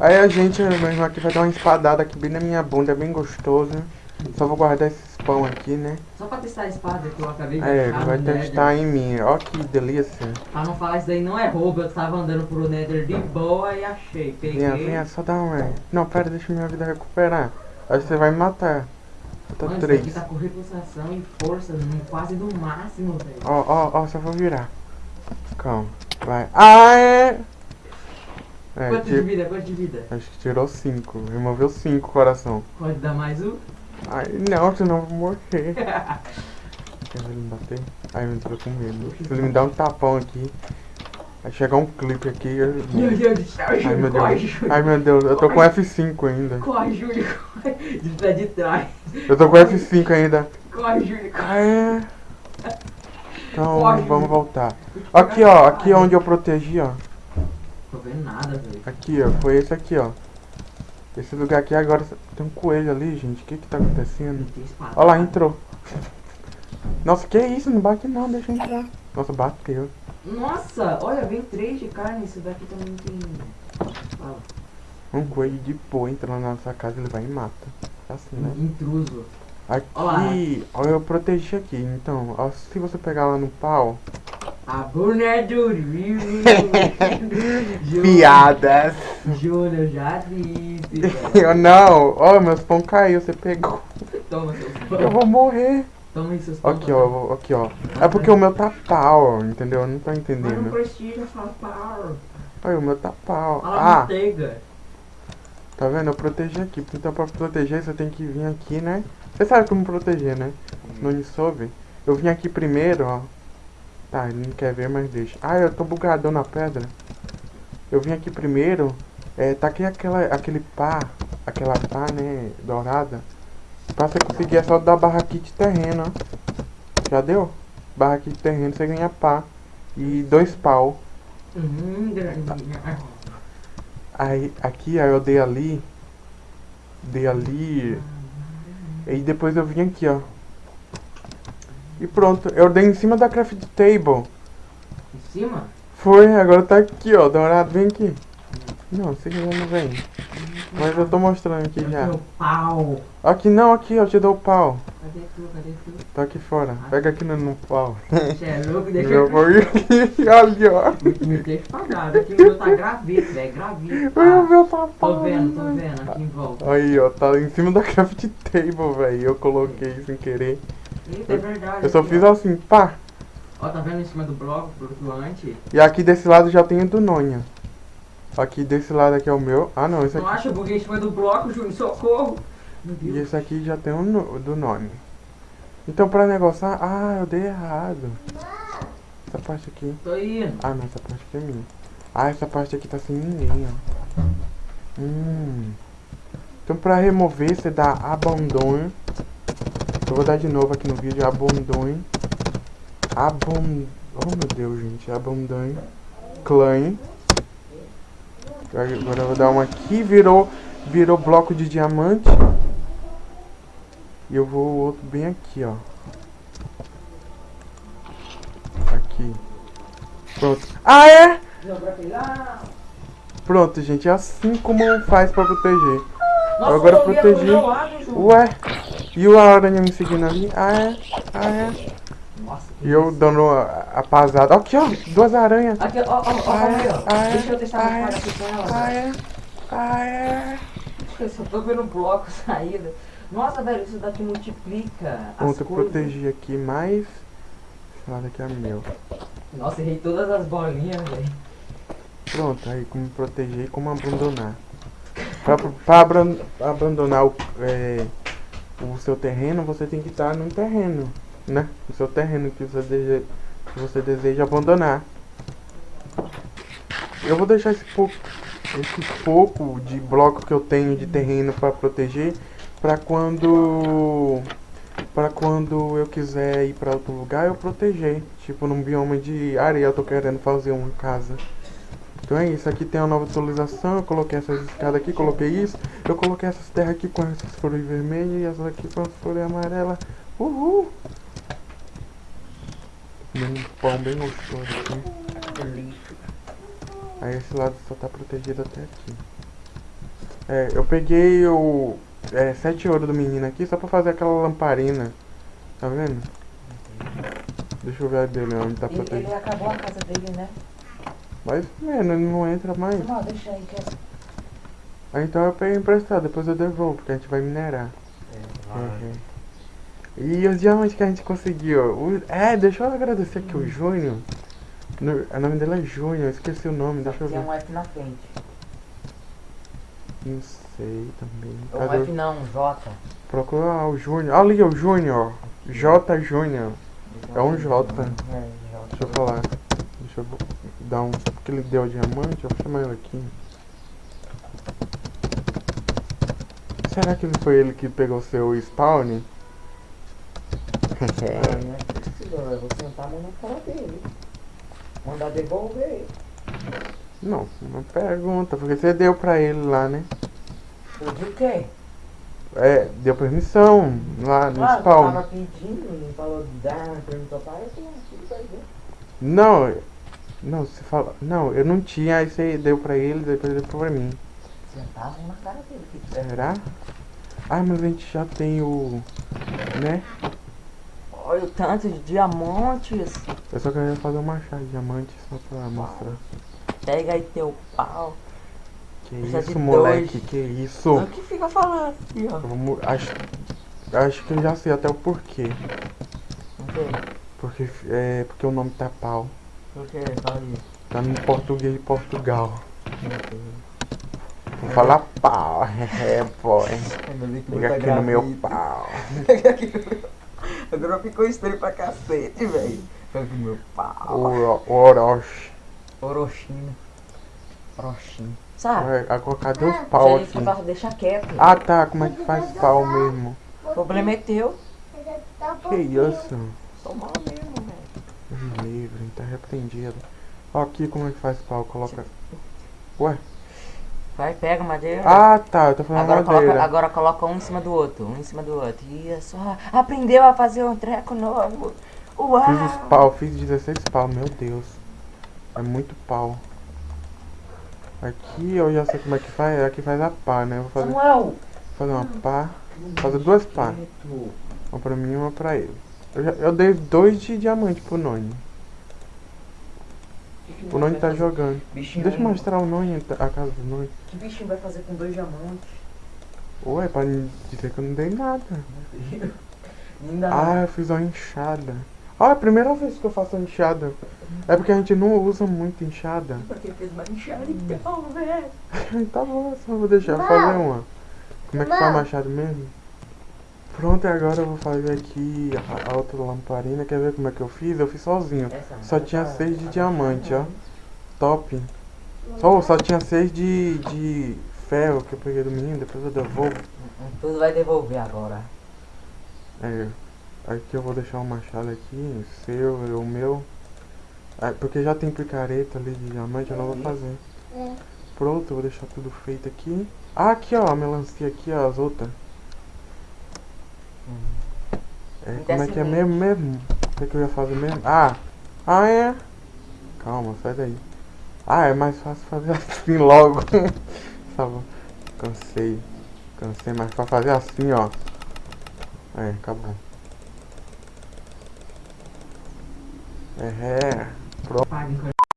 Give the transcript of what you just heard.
Aí a gente, meu irmão aqui vai dar uma espadada aqui bem na minha bunda, bem gostoso. Só vou guardar esses pão aqui, né? Só pra testar a espada que eu acabei de É, vai no Nether. testar em mim. Ó que delícia. Pra não falar isso daí não é roubo, eu tava andando pro Nether de boa e achei. Peguei. Venha, venha, só dá um. Não, pera, deixa minha vida recuperar. Aí você vai me matar. Falta Mano, isso três. aqui tá com repulsação e força quase no máximo, velho. Ó, ó, ó, só vou virar. Calma, vai. Ah, é! É, Quanto de vida? Quanto de vida? acho que tirou cinco. Removeu cinco coração. Pode dar mais um? Ai, não, senão eu vou morrer. Quer ele me bater? Ai, eu tô com medo. Se ele me dá um tapão aqui, vai chegar um clipe aqui. Eu... Meu Deus do céu, Ai, Júlio, meu corre, Deus. Júlio. Ai, meu Deus, eu tô com F5 ainda. Corre, Júlio, corre. De pé de trás. Eu tô com F5 ainda. Corre, Júlio, corre. Ah, é? Então, vamos voltar. Aqui, ó, aqui é onde eu protegi, ó. Tô vendo nada, velho. Aqui, ó, foi esse aqui, ó. Esse lugar aqui agora tem um coelho ali, gente. O que que tá acontecendo? Olha lá, entrou. Nossa, que isso? Não bate não, deixa eu entrar. Nossa, bateu. Nossa, olha, vem três de carne. Isso daqui também tem. Fala. Um coelho de boa entra lá na nossa casa, ele vai e mata. Assim, né? Intruso. Aqui, ó, eu protegi aqui. Então, ó, se você pegar lá no pau. A Bruna é do Rio. Júlio, Piadas. Júlio, eu já disse. Eu não. Ó, meus pão caiu, você pegou. Toma seus Eu pão. vou morrer. Toma aí seus pão. Aqui, ó, eu aqui, ó. É porque o meu tá pau, entendeu? Eu não tô Mas não entendendo. precisa falar. Olha, o meu tá pau. Fala Ah, manteiga. tá vendo? Eu protegi aqui. Então pra proteger você tem que vir aqui, né? Você sabe como proteger, né? Não me soube. Eu vim aqui primeiro, ó. Tá, ele não quer ver, mas deixa. Ah, eu tô bugadão na pedra. Eu vim aqui primeiro. É, taquei aquela, aquele pá, aquela pá, né, dourada. Pra você conseguir é só dar barra aqui de terreno, ó. Já deu? Barra aqui de terreno, você ganha pá. E dois pau. Hum, grandinha. Aí, aqui, aí eu dei ali. Dei ali. E depois eu vim aqui, ó. E pronto, eu dei em cima da craft table. Em cima? Foi, agora tá aqui, ó, dourado, vem aqui. Não, você ainda não vem. Mas eu tô mostrando aqui Eu já. tenho pau. Aqui não, aqui, eu te dou o pau. Cadê tu? Cadê tu? Tá aqui fora. Pega aqui no, no pau. Você é louco? Deixa Eu eu. vou ir aqui, olha, ó. Me, me deixa pagado. Aqui o meu tá gravito, velho. Gravito. Ai, o Ah, meu tá tô pau. vendo, tô vendo. Aqui em volta. Aí, ó, tá em cima da craft table, velho. Eu coloquei sem querer. Eita, é verdade. Eu só aqui, fiz ó. assim, pá. Ó, tá vendo em cima do bloco flutuante? E aqui desse lado já tem o do Nonha. Aqui desse lado aqui é o meu. Ah não, esse Não aqui. acha? Eu buguei em cima do bloco, Júnior. Socorro. Meu E esse aqui já tem o no- do Noni. Então pra negociar. Ah, eu dei errado. Essa parte aqui. Tô indo. Ah não, essa parte aqui é minha. Ah, essa parte aqui tá sem ninguém, ó. Hum. Então pra remover você dá abandon. Eu vou dar de novo aqui no vídeo, abandon. Abon... Oh meu Deus, gente, abandon. Clan. Agora eu vou dar uma aqui, virou, virou bloco de diamante. E eu vou o outro bem aqui, ó. Aqui. Pronto. Ah, é? Pronto, gente, é assim como faz pra proteger. Nossa, Agora eu vi protegi. pro meu lado, Júnior. Ué? E o aranha me seguindo ali? Ah, é? Ah, é? Nossa, E eu dando a, a pasada. Aqui, ó, duas aranhas. Aqui, ó, ó, ó, Ah, é? ó. Ah, é? Deixa eu testar Ah, a espada aqui com ela. Ah, é? Ah, é? Eu só tô vendo um bloco saída. Nossa, velho, isso daqui multiplica Pronto, eu protegi aqui mais. Esse lado aqui é meu. Nossa, errei todas as bolinhas, velho. Pronto, aí como proteger e como abandonar. Pra, pra abandonar o, é, o seu terreno, você tem que estar no terreno, né? O seu terreno que você, deseja, que você deseja abandonar. Eu vou deixar esse pouco, esse pouco de bloco que eu tenho de terreno para proteger para quando para quando eu quiser ir para outro lugar eu proteger, tipo num bioma de areia eu tô querendo fazer uma casa. Então é isso, aqui tem a nova atualização, eu coloquei essas escadas aqui, coloquei isso, eu coloquei essas terras aqui com essas flores vermelhas e essas aqui com as flores amarelas. Uhul! Um pão bem gostoso aqui. Aí esse lado só tá protegido até aqui. É, eu peguei o. É, 7 ouro do menino aqui só pra fazer aquela lamparina. Tá vendo? Deixa eu ver a dele onde tá Ele, ele protegido. acabou a casa dele, né? Mas, mano, ele não entra mais. Não, deixa aí que é... Ah, então eu peguei emprestado, depois eu devolvo, porque a gente vai minerar. Vai. Uhum. E os diamantes que a gente conseguiu. O- é, deixa eu agradecer aqui o Júnior. No- O nome dele é Júnior, eu esqueci o nome, deixa eu Tem ver. um F na frente. Não sei também. Um Cadê? F não, um J. Procura ah, o Júnior. Ali, o Júnior. J Júnior. É um J. É, J. Deixa eu falar. Deixa eu dar um. Porque ele deu diamante, eu vou chamar ele aqui. Será que não foi ele que pegou seu spawn? É, não é possível, eu vou sentar a mão na cara dele. Mandar devolver. Não, uma pergunta, porque você deu pra ele lá, né? O de quê? É, deu permissão lá no Ah, spawn. tava pedindo, ele falou de dar, perguntou para eu tenho tudo pra ver. Não, não, você fala. Não, eu não tinha, aí você deu pra ele, depois ele deu pra mim. Na cara dele, que quiser. Será? Ah, mas a gente já tem o. né? Olha o tanto de diamantes. Eu só queria fazer um machado de diamante só pra mostrar. Pega aí teu pau. Que Precisa isso, moleque, dois. que isso? O que fica falando aqui, ó? Vamos, acho, acho que eu já sei até o porquê. Não sei. Porque, é, porque o nome tá pau. O que? Fala aí. Tá no português de Portugal. Meu Deus. Vou falar pau. É, pô. tá aqui no meu pau. Agora ficou estranho pra cacete, velho. Foi pro meu pau. O, Orochi. Orochino. Orochino. Sabe? Agora cadê os pau Isso aqui? pra deixar quieto. Ah tá, como é que faz pau mesmo? O problema é teu. Que isso? Sou mal mesmo, livre, tá repreendido. Ó, aqui como é que faz pau, coloca. Ué? Vai, pega madeira. Ah tá, eu tô falando Agora madeira. coloca, agora coloca um em cima do outro, um em cima do outro. Isso, ah, aprendeu a fazer um treco novo. Uau! Fiz os pau, fiz 16 pau, meu Deus. É muito pau. Aqui eu já sei como é que faz, aqui faz a pá, né? Eu vou fazer, Samuel! fazer uma pá, fazer duas pá. Uma pra mim e uma pra ele. Eu, já- eu dei dois de diamante pro Noni. O Noni tá jogando. Bichinho, Deixa eu mostrar o Noni, a casa do Noni. Que bichinho vai fazer com dois diamantes? Ué, pra dizer que eu não dei nada. Ainda Ah, eu fiz uma enxada. Ah, é a primeira vez que eu faço uma enxada. É porque a gente não usa muito enxada. Porque fez uma enxada então, velho. tá bom, só vou deixar eu fazer uma. Como é que faz machado mesmo? Pronto, e agora eu vou fazer aqui a, a outra lamparina. Quer ver como é que eu fiz? Eu fiz sozinho. Essa- Só tinha seis de diamante, ó. Top. Só, só tinha seis de, de ferro que eu peguei do menino, depois eu devolvo. Tudo vai devolver agora. É, aqui eu vou deixar o machado aqui, seu e o meu. Ah, porque já tem picareta ali de diamante, eu não vou fazer. Pronto, eu vou deixar tudo feito aqui. Ah, aqui ó, a melancia aqui, ó, as outras. É, como é que é mesmo mesmo? O que, que eu ia fazer mesmo? Ah! Ah, é? Calma, sai daí. Ah, é mais fácil fazer assim logo. tá. Cansei. Cansei, mas pra fazer assim, ó. É, acabou. É, é. Paga